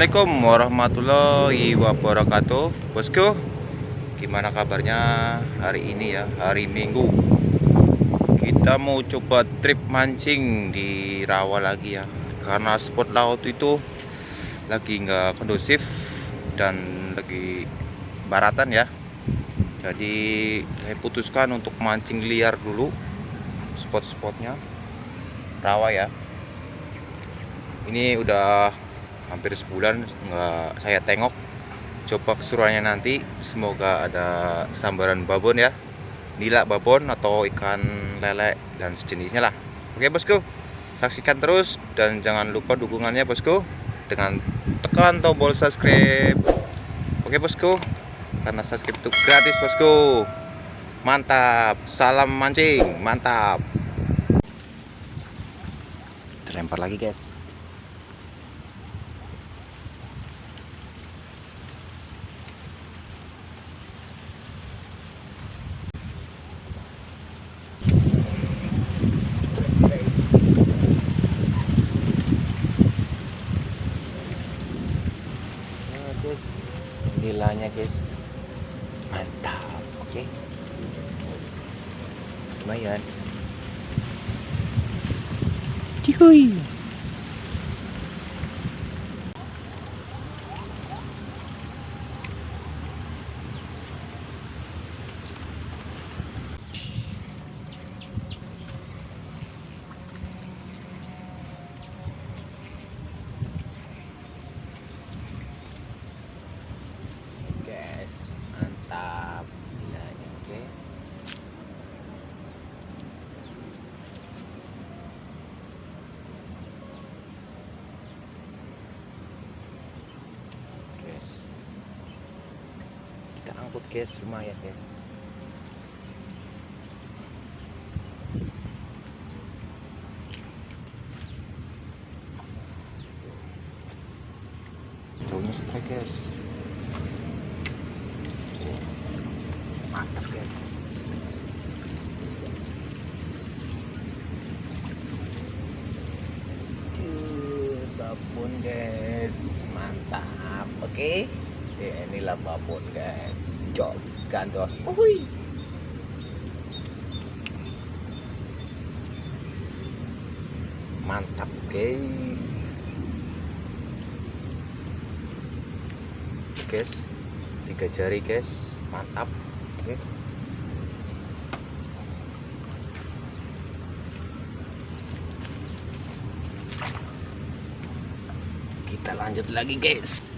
Assalamualaikum warahmatullahi wabarakatuh. Bosku Gimana kabarnya hari ini ya? Hari Minggu. Kita mau coba trip mancing di rawa lagi ya. Karena spot laut itu Lagi nggak kondusif Dan lagi baratan ya. Jadi saya putuskan untuk mancing liar dulu Spot-spotnya. Rawa ya. Ini udah hampir sebulan nggak saya tengok. Coba keseruannya nanti semoga ada sambaran babon ya. Nila babon atau ikan lele dan sejenisnya lah. Oke bosku. Saksikan terus dan jangan lupa dukungannya bosku dengan tekan tombol subscribe. Oke bosku. Karena subscribe itu gratis bosku. Mantap. Salam mancing. Mantap. Terlempar lagi guys guys. Nilainya guys. Mantap oke okay. lumayan. Cihuy kita angkut guys lumayan guys. Jauhnya strike guys. Mantap guys. Cuy, babon guys. Mantap oke? okay? Ya, inilah babon guys. Jos gandos Uhui. mantap guys. Guys tiga jari guys. Mantap oke. Kita lanjut lagi guys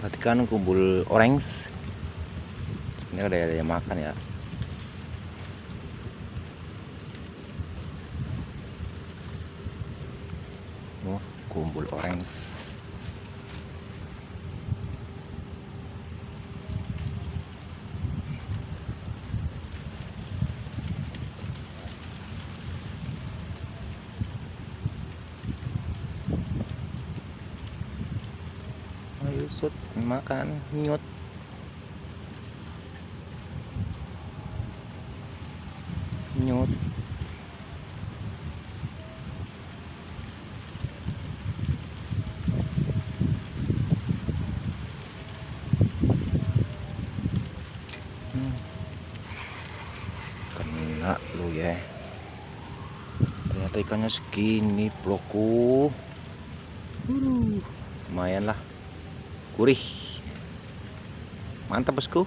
perhatikan kumpul orange ini ada yang makan ya? Oh kumpul orange ayo sud makan nyut. Nyut. Hmm. kena lu ya. Ternyata ikannya segini bloku uh, lumayan lah gurih mantap bosku.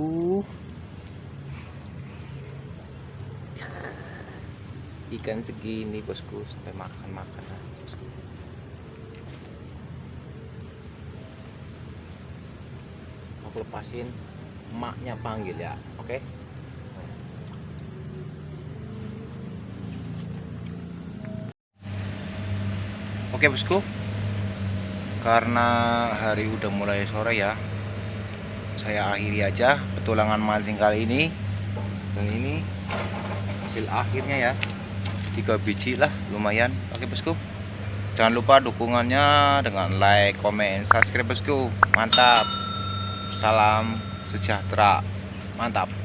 Uh. Ikan segini bosku sampai makan makan lah bosku. Aku lepasin emaknya panggil ya oke oke bosku. Karena hari udah mulai sore ya saya akhiri aja petualangan mancing kali ini. Dan ini hasil akhirnya ya. Tiga biji lah lumayan. Oke bosku. Jangan lupa dukungannya dengan like comment subscribe bosku. Mantap. Salam sejahtera. Mantap